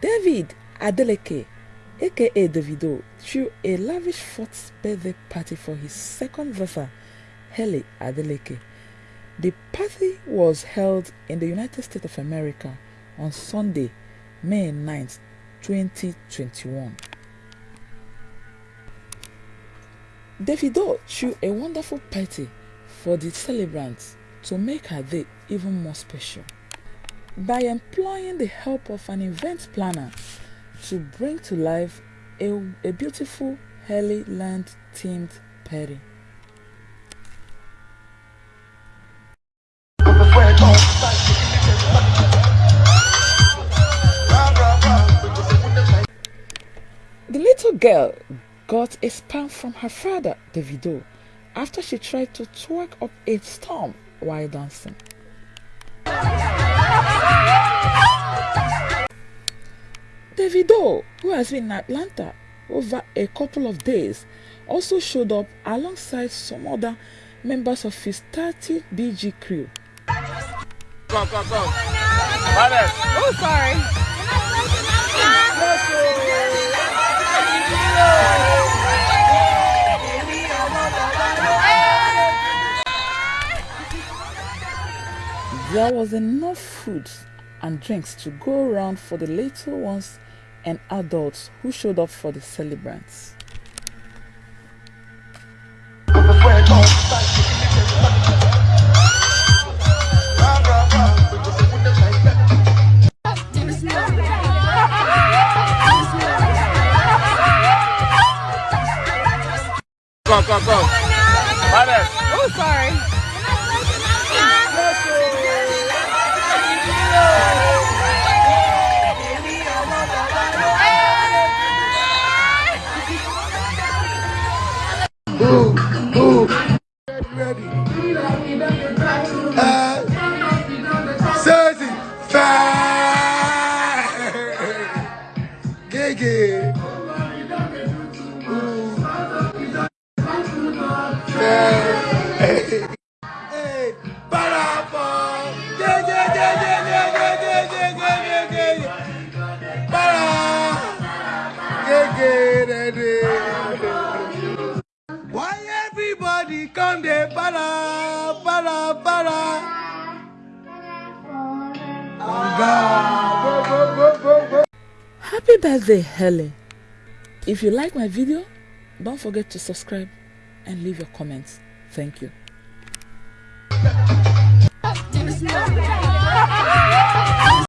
David Adeleke, aka Davido, threw a lavish fourth birthday party for his second daughter, Hailey Adeleke. The party was held in the United States of America on Sunday, May 9, 2021. Davido threw a wonderful party for the celebrants to make her day even more special by employing the help of an event planner to bring to life a, a beautiful Hailey Land themed party. Little girl got a spank from her father, Davido, after she tried to twerk up a storm while dancing. Davido, who has been in Atlanta over a couple of days, also showed up alongside some other members of his 30 BG crew. Go, go, go. Oh, sorry. There was enough food and drinks to go around for the little ones and adults who showed up for the celebrants. Go, go, go. Oh, sorry. Move, move. Ready. Uh, fire. Gigi. Hey, hey, Yeah, Happy birthday, Hailey! If you like my video, don't forget to subscribe and leave your comments. Thank you.